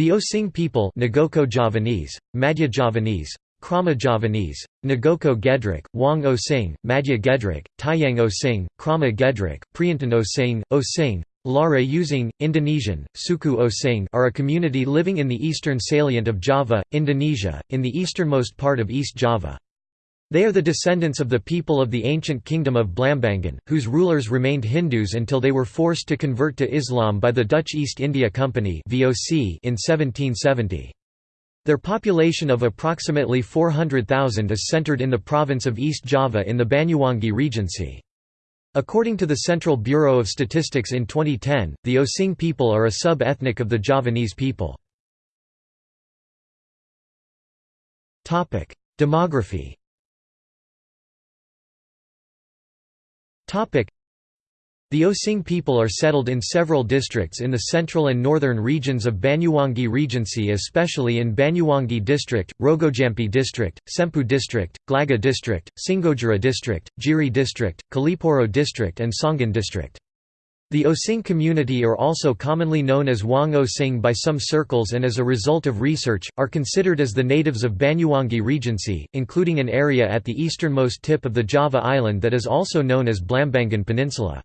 The Osing people Ngoko Javanese, Madhya Javanese, Krama Javanese, Ngoko Gedrik, Wang Osing, Madhya Gedrik, Taiyang Osing, Krama Gedrik, Priantan Osing, Osing, Lare Using, Indonesian, Suku Osing are a community living in the eastern salient of Java, Indonesia, in the easternmost part of East Java. They are the descendants of the people of the ancient kingdom of Blambangan, whose rulers remained Hindus until they were forced to convert to Islam by the Dutch East India Company in 1770. Their population of approximately 400,000 is centered in the province of East Java in the Banyuwangi Regency. According to the Central Bureau of Statistics in 2010, the Osing people are a sub-ethnic of the Javanese people. Demography the Osing people are settled in several districts in the central and northern regions of Banyuwangi Regency especially in Banyuwangi District, Rogojampi District, Sempu District, Glagah District, Singojuruh District, Jiri District, Kalipuro District and Songgon District. The Osing community are also commonly known as Wang Osing by some circles and as a result of research, are considered as the natives of Banyuwangi Regency, including an area at the easternmost tip of the Java island that is also known as Blambangan Peninsula.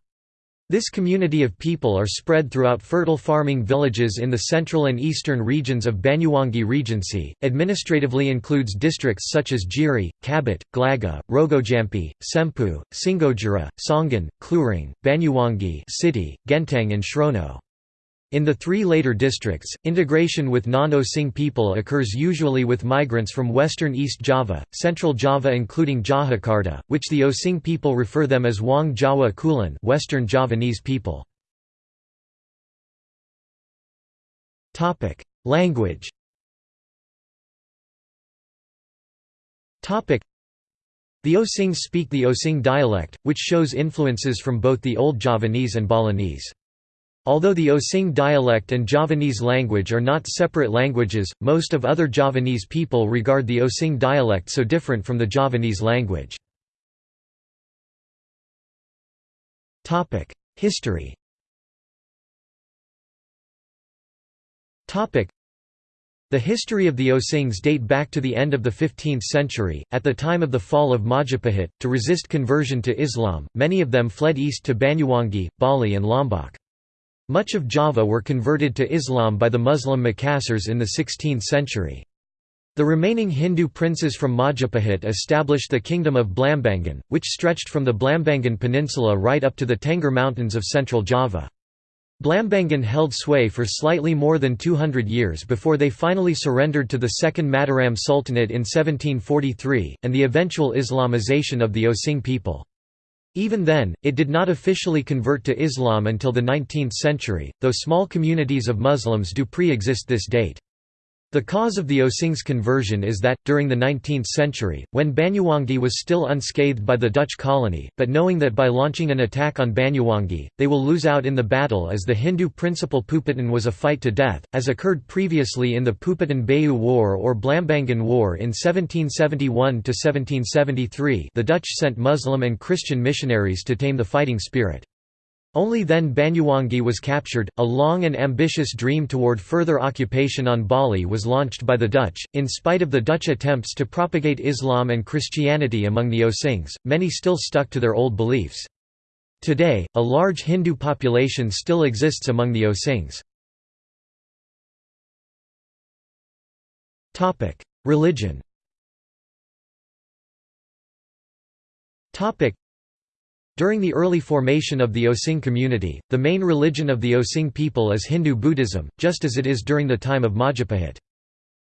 This community of people are spread throughout fertile farming villages in the central and eastern regions of Banyuwangi Regency. Administratively includes districts such as Jiri, Kabut, Glagah, Rogojampi, Sempu, Singojuruh, Songgon, Cluring, Banyuwangi City, Genteng and Srono. In the three later districts, integration with non-Osing people occurs usually with migrants from western East Java, central Java including Jakarta, which the Osing people refer them as Wang Jawa Kulon western Javanese people. Language the Osings speak the Osing dialect, which shows influences from both the Old Javanese and Balinese. Although the Osing dialect and Javanese language are not separate languages, most of other Javanese people regard the Osing dialect so different from the Javanese language. History the history of the Osings date back to the end of the 15th century. At the time of the fall of Majapahit, to resist conversion to Islam, many of them fled east to Banyuwangi, Bali, and Lombok. Much of Java were converted to Islam by the Muslim Makassars in the 16th century. The remaining Hindu princes from Majapahit established the kingdom of Blambangan, which stretched from the Blambangan peninsula right up to the Tengger Mountains of central Java. Blambangan held sway for slightly more than 200 years before they finally surrendered to the Second Mataram Sultanate in 1743, and the eventual Islamization of the Osing people. Even then, it did not officially convert to Islam until the 19th century, though small communities of Muslims do pre-exist this date. The cause of the Osing's conversion is that, during the 19th century, when Banyuwangi was still unscathed by the Dutch colony, but knowing that by launching an attack on Banyuwangi, they will lose out in the battle as the Hindu principal Puputan was a fight to death, as occurred previously in the Puputan Bayu War or Blambangan War in 1771–1773 the Dutch sent Muslim and Christian missionaries to tame the fighting spirit. Only then Banyuwangi was captured. A long and ambitious dream toward further occupation on Bali was launched by the Dutch. In spite of the Dutch attempts to propagate Islam and Christianity among the Osings, many still stuck to their old beliefs. Today, a large Hindu population still exists among the Osings. Religion during the early formation of the Osing community, the main religion of the Osing people is Hindu Buddhism, just as it is during the time of Majapahit.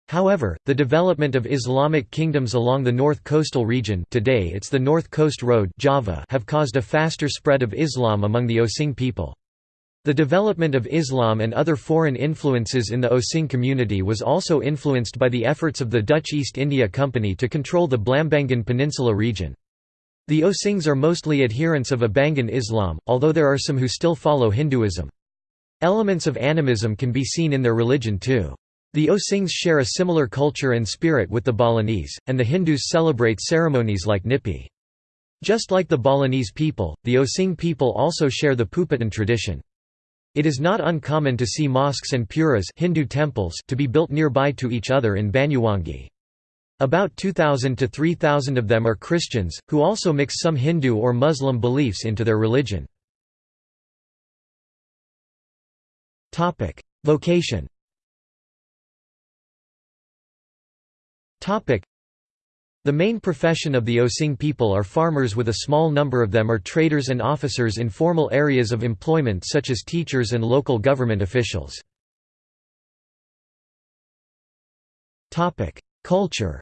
However, the development of Islamic kingdoms along the north coastal region today it's the North Coast Road Java have caused a faster spread of Islam among the Osing people. The development of Islam and other foreign influences in the Osing community was also influenced by the efforts of the Dutch East India Company to control the Blambangan Peninsula region. The Osings are mostly adherents of Abangan Islam, although there are some who still follow Hinduism. Elements of animism can be seen in their religion too. The Osings share a similar culture and spirit with the Balinese, and the Hindus celebrate ceremonies like Nyepi. Just like the Balinese people, the Osing people also share the Puputan tradition. It is not uncommon to see mosques and puras Hindu temples to be built nearby to each other in Banyuwangi. About 2,000 to 3,000 of them are Christians, who also mix some Hindu or Muslim beliefs into their religion. Vocation The main profession of the Osing people are farmers with a small number of them are traders and officers in formal areas of employment such as teachers and local government officials. Culture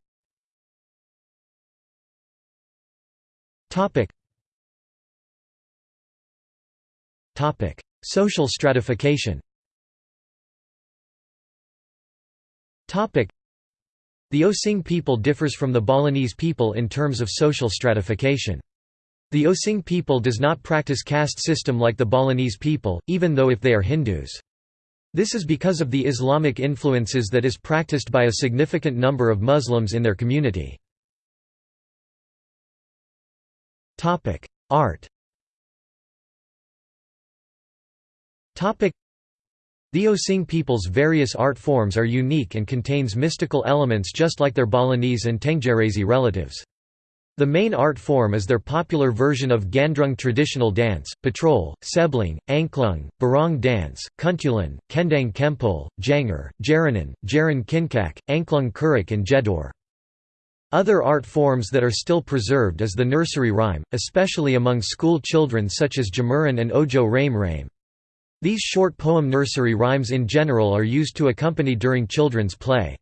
Topic. Topic: Social stratification. Topic: The Osing people differs from the Balinese people in terms of social stratification. The Osing people does not practice caste system like the Balinese people, even though if they are Hindus. This is because of the Islamic influences that is practiced by a significant number of Muslims in their community. Topic: Art. Topic: The Osing people's various art forms are unique and contains mystical elements just like their Balinese and Tenggerese relatives. The main art form is their popular version of Gandrung traditional dance, patrol, sebling, angklung, barong dance, kuntulan, kendang kempul, janger, jaranan, jaran kincak, angklung kurik and jedor. Other art forms that are still preserved is the nursery rhyme, especially among school children such as Jamuran and Ojo Rame Rame. These short poem nursery rhymes in general are used to accompany during children's play.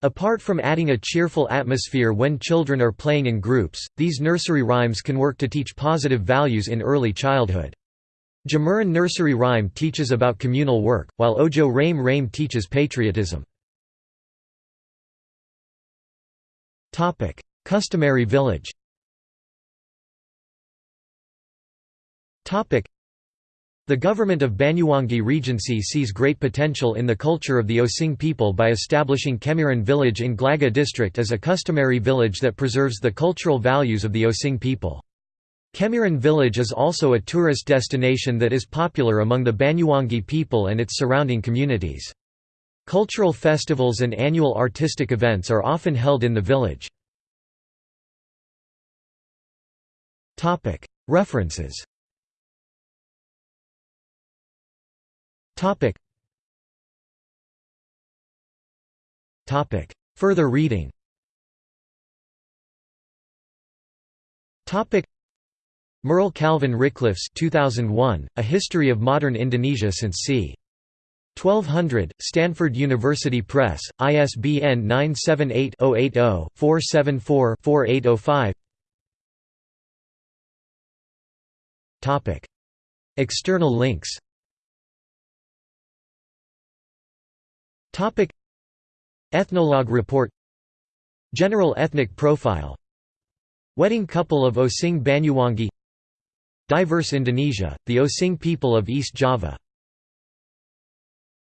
Apart from adding a cheerful atmosphere when children are playing in groups, these nursery rhymes can work to teach positive values in early childhood. Jamuran nursery rhyme teaches about communal work, while Ojo Rame Rame teaches patriotism. Topic: Customary village. Topic: The government of Banyuwangi Regency sees great potential in the culture of the Osing people by establishing Kemiran village in Glagah district as a customary village that preserves the cultural values of the Osing people. Kemiran village is also a tourist destination that is popular among the Banyuwangi people and its surrounding communities. Cultural festivals and annual artistic events are often held in the village. References. Further reading. Merle Calvin Ricklefs 2001, A History of Modern Indonesia since c. 1200, Stanford University Press, ISBN 978-080-474-4805 External links. Ethnologue report. General ethnic profile. Wedding couple of Osing Banyuwangi. Diverse Indonesia, the Osing people of East Java